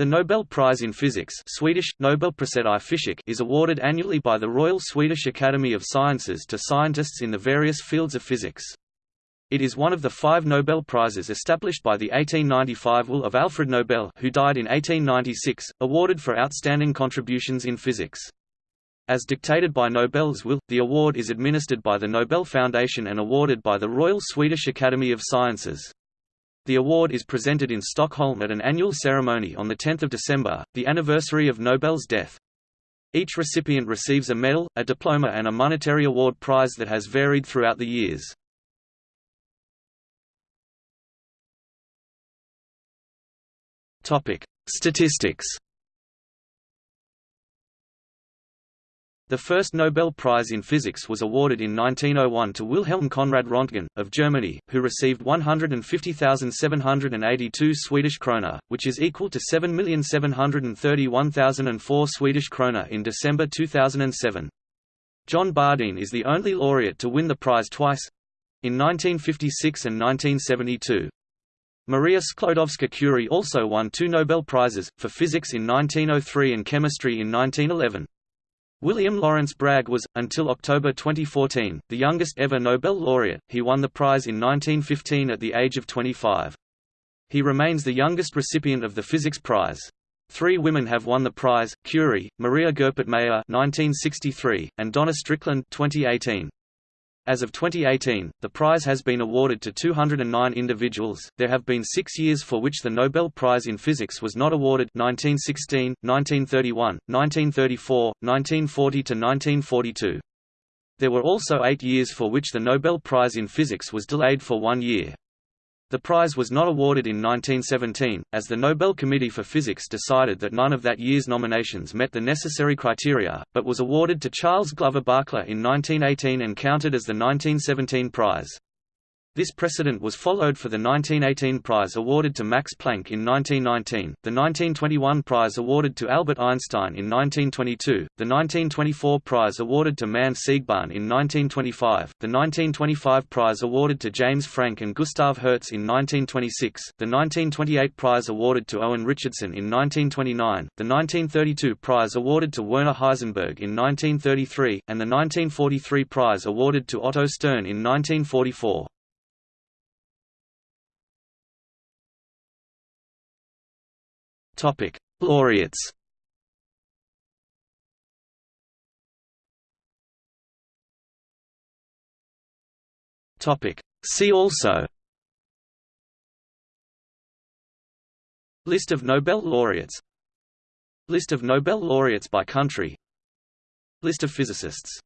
The Nobel Prize in Physics Swedish, Nobelpriset i Fysik is awarded annually by the Royal Swedish Academy of Sciences to scientists in the various fields of physics. It is one of the five Nobel Prizes established by the 1895 will of Alfred Nobel who died in 1896, awarded for outstanding contributions in physics. As dictated by Nobel's will, the award is administered by the Nobel Foundation and awarded by the Royal Swedish Academy of Sciences. The award is presented in Stockholm at an annual ceremony on 10 December, the anniversary of Nobel's death. Each recipient receives a medal, a diploma and a monetary award prize that has varied throughout the years. Statistics The first Nobel Prize in Physics was awarded in 1901 to Wilhelm Conrad Röntgen, of Germany, who received 150,782 Swedish krona, which is equal to 7,731,004 Swedish krona in December 2007. John Bardeen is the only laureate to win the prize twice—in 1956 and 1972. Maria Sklodowska-Curie also won two Nobel Prizes, for physics in 1903 and chemistry in 1911. William Lawrence Bragg was, until October 2014, the youngest ever Nobel laureate, he won the prize in 1915 at the age of 25. He remains the youngest recipient of the Physics Prize. Three women have won the prize, Curie, Maria Goeppert Mayer 1963, and Donna Strickland 2018. As of 2018, the prize has been awarded to 209 individuals. There have been six years for which the Nobel Prize in Physics was not awarded 1916, 1931, 1934, 1940 to 1942. There were also eight years for which the Nobel Prize in Physics was delayed for one year. The prize was not awarded in 1917, as the Nobel Committee for Physics decided that none of that year's nominations met the necessary criteria, but was awarded to Charles Glover Barkla in 1918 and counted as the 1917 prize. This precedent was followed for the 1918 prize awarded to Max Planck in 1919, the 1921 prize awarded to Albert Einstein in 1922, the 1924 prize awarded to Manne Siegbahn in 1925, the 1925 prize awarded to James Franck and Gustav Hertz in 1926, the 1928 prize awarded to Owen Richardson in 1929, the 1932 prize awarded to Werner Heisenberg in 1933, and the 1943 prize awarded to Otto Stern in 1944. Topic: Laureates. Topic: See also. List of Nobel laureates. List of Nobel laureates by country. List of physicists